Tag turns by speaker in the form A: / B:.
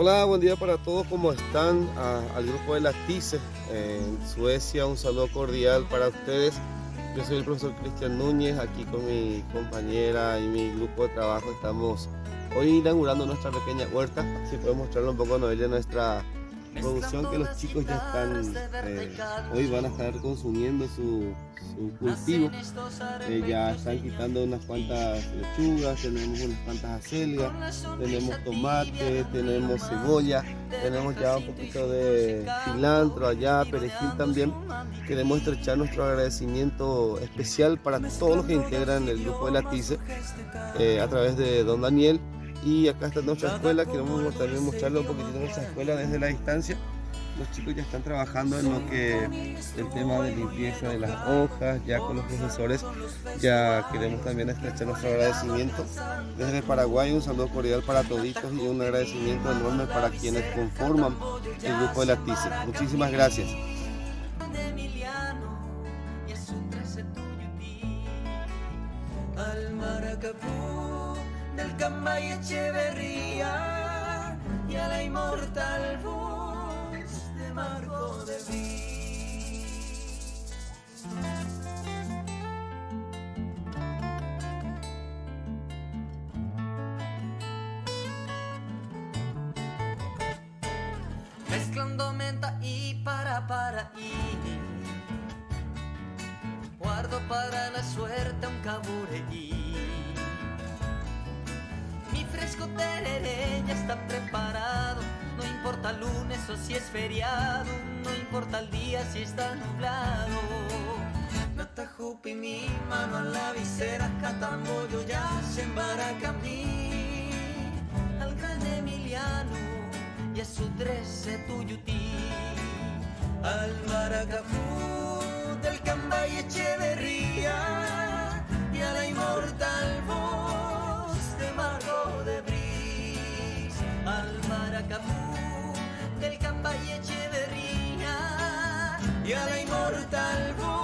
A: Hola, buen día para todos, ¿cómo están? al grupo de las TICE en Suecia, un saludo cordial para ustedes. Yo soy el profesor Cristian Núñez, aquí con mi compañera y mi grupo de trabajo estamos hoy inaugurando nuestra pequeña huerta. Así podemos mostrarle un poco a Noelia nuestra producción que los chicos ya están, eh, hoy van a estar consumiendo su, cultivo. Eh, ya están quitando unas cuantas lechugas, tenemos unas cuantas acelgas, tenemos tomate, tenemos cebolla, tenemos ya un poquito de cilantro allá, perejil también. Queremos estrechar nuestro agradecimiento especial para todos los que integran el grupo de la TICE eh, a través de don Daniel y acá está nuestra escuela, queremos también mostrarle un poquitito nuestra escuela desde la distancia. Los chicos ya están trabajando en lo que el tema de limpieza de las hojas, ya con los profesores ya queremos también estrechar nuestro agradecimiento. Desde Paraguay un saludo cordial para toditos y un agradecimiento enorme para quienes conforman el grupo de la TICE. Muchísimas gracias. Del Camba y Echeverría y a la inmortal voz de Marco de Mezclando menta y para para y guardo para la suerte un cabureí fresco tereré ya está preparado. No importa lunes o si es feriado, no importa el día si está nublado. Nata mi mano a la visera, catambollo ya se embarca mí. Al gran Emiliano y a su trece tuyutí. Al maracafú del Cambay Echeverría y a la inmortal